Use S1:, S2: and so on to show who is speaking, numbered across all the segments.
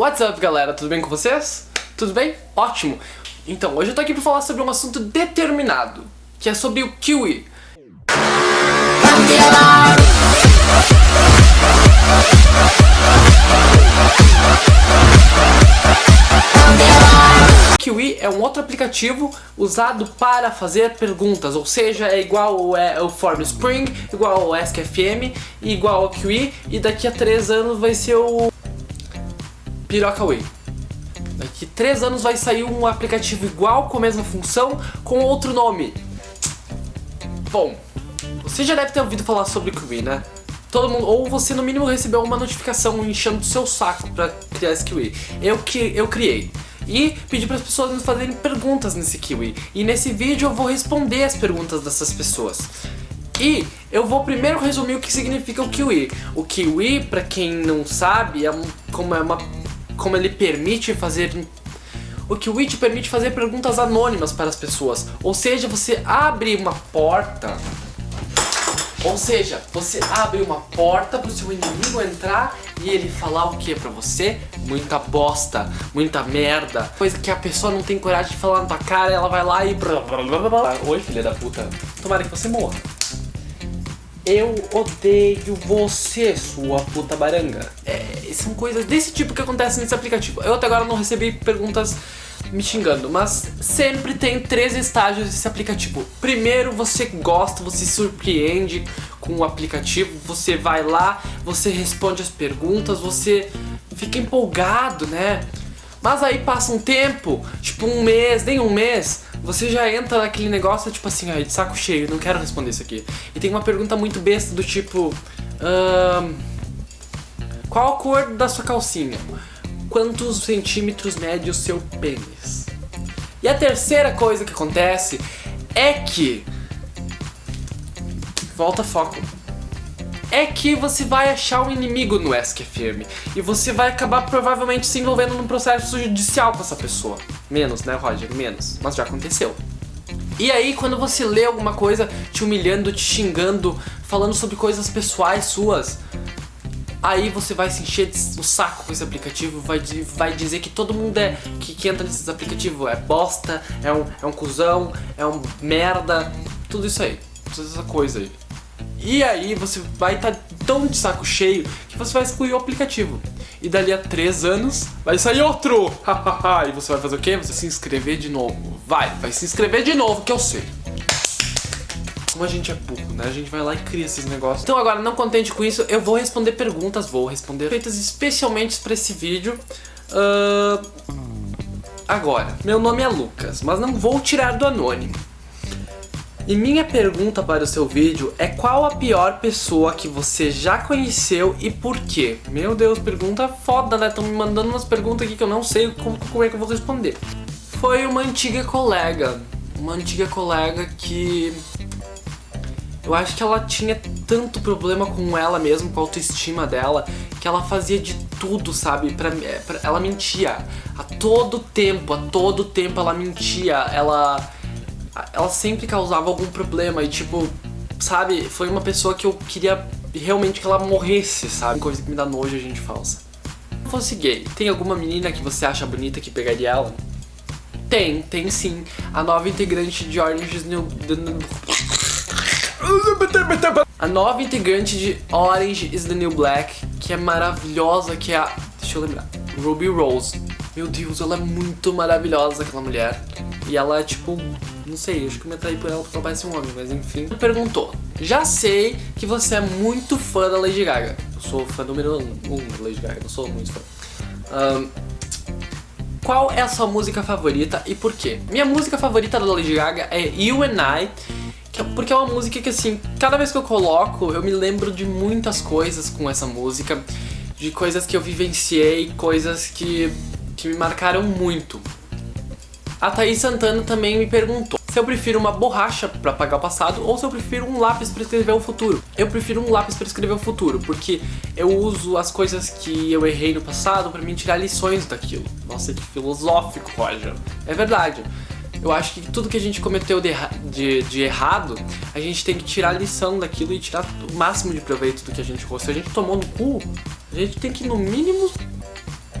S1: What's up, galera? Tudo bem com vocês? Tudo bem? Ótimo! Então, hoje eu tô aqui pra falar sobre um assunto determinado, que é sobre o kiwi. Kiwi é um outro aplicativo usado para fazer perguntas, ou seja, é igual ao, Form Spring, igual ao AskFM, igual ao Kiwi, e daqui a 3 anos vai ser o Piroca Way. Daqui 3 anos vai sair um aplicativo igual, com a mesma função, com outro nome. Bom, você já deve ter ouvido falar sobre Kiwi, né? Todo mundo, ou você no mínimo recebeu uma notificação enchendo o seu saco pra criar esse Kiwi. Eu, que, eu criei e pedi para as pessoas me fazerem perguntas nesse Kiwi. E nesse vídeo eu vou responder as perguntas dessas pessoas. E eu vou primeiro resumir o que significa o Kiwi. O Kiwi, para quem não sabe, é um, como, é uma, como ele permite fazer o Kiwi te permite fazer perguntas anônimas para as pessoas. Ou seja, você abre uma porta ou seja, você abre uma porta pro seu inimigo entrar e ele falar o que pra você? Muita bosta, muita merda, coisa que a pessoa não tem coragem de falar na tua cara, ela vai lá e... Oi, filha da puta. Tomara que você morra. Eu odeio você, sua puta baranga. É, são coisas desse tipo que acontecem nesse aplicativo. Eu até agora não recebi perguntas me xingando, mas sempre tem três estágios desse aplicativo. Primeiro, você gosta, você surpreende com o aplicativo, você vai lá, você responde as perguntas, você fica empolgado, né? Mas aí passa um tempo, tipo um mês, nem um mês, você já entra naquele negócio, tipo assim, ai, de saco cheio, não quero responder isso aqui. E tem uma pergunta muito besta do tipo... qual a cor da sua calcinha? quantos centímetros mede o seu pênis. E a terceira coisa que acontece é que... Volta foco. É que você vai achar um inimigo no SQFM. E você vai acabar provavelmente se envolvendo num processo judicial com essa pessoa. Menos, né, Roger? Menos. Mas já aconteceu. E aí, quando você lê alguma coisa te humilhando, te xingando, falando sobre coisas pessoais suas, Aí você vai se encher o saco com esse aplicativo, vai, vai dizer que todo mundo é que, que entra nesses aplicativos é bosta, é um, é um cuzão, é um merda, tudo isso aí, toda essa coisa aí. E aí você vai estar tá tão de saco cheio que você vai excluir o aplicativo. E dali a 3 anos vai sair outro! e você vai fazer o quê? Você se inscrever de novo. Vai, vai se inscrever de novo que eu sei como a gente é burro, né? A gente vai lá e cria esses negócios. Então agora, não contente com isso, eu vou responder perguntas, vou responder feitas especialmente para esse vídeo. Uh... Agora, meu nome é Lucas, mas não vou tirar do anônimo. E minha pergunta para o seu vídeo é qual a pior pessoa que você já conheceu e por quê? Meu Deus, pergunta foda, né? Estão me mandando umas perguntas aqui que eu não sei como, como é que eu vou responder. Foi uma antiga colega, uma antiga colega que eu acho que ela tinha tanto problema com ela mesmo, com a autoestima dela, que ela fazia de tudo, sabe? Pra, é, pra, ela mentia. A todo tempo, a todo tempo ela mentia. Ela, ela sempre causava algum problema e tipo, sabe? Foi uma pessoa que eu queria realmente que ela morresse, sabe? Coisa que me dá nojo a gente falsa. Se fosse gay, tem alguma menina que você acha bonita que pegaria ela? Tem, tem sim. A nova integrante de Orange is New... A nova integrante de Orange is the New Black, que é maravilhosa, que é a... Deixa eu lembrar. Ruby Rose. Meu Deus, ela é muito maravilhosa, aquela mulher. E ela é tipo... Não sei, acho que eu me atraí por ela porque ela parece um homem, mas enfim. Perguntou, já sei que você é muito fã da Lady Gaga. Eu sou fã número um da Lady Gaga, não sou muito fã. Um, qual é a sua música favorita e por quê? Minha música favorita da Lady Gaga é You and I, porque é uma música que assim, cada vez que eu coloco, eu me lembro de muitas coisas com essa música, de coisas que eu vivenciei, coisas que, que me marcaram muito. A Thaís Santana também me perguntou se eu prefiro uma borracha para apagar o passado ou se eu prefiro um lápis para escrever o futuro. Eu prefiro um lápis para escrever o futuro, porque eu uso as coisas que eu errei no passado para me tirar lições daquilo. Nossa, que filosófico, Roger. É verdade. Eu acho que tudo que a gente cometeu de, de, de, errado, a gente tem que tirar lição daquilo e tirar o máximo de proveito do que a gente errou. Se a gente tomou no cu, a gente tem que, no mínimo,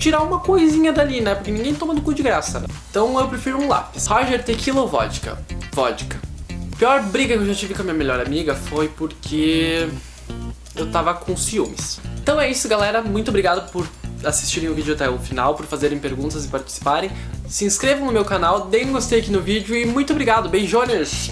S1: tirar uma coisinha dali, né? Porque ninguém toma do cu de graça, né? Então eu prefiro um lápis. Roger, tequila ou vodka? Vodka. Pior briga que eu já tive com a minha melhor amiga foi porque eu tava com ciúmes. Então é isso, galera. Muito obrigado por assistirem o vídeo até o final, por fazerem perguntas e participarem. Se inscrevam no meu canal, deem um gostei aqui no vídeo e muito obrigado. Beijones!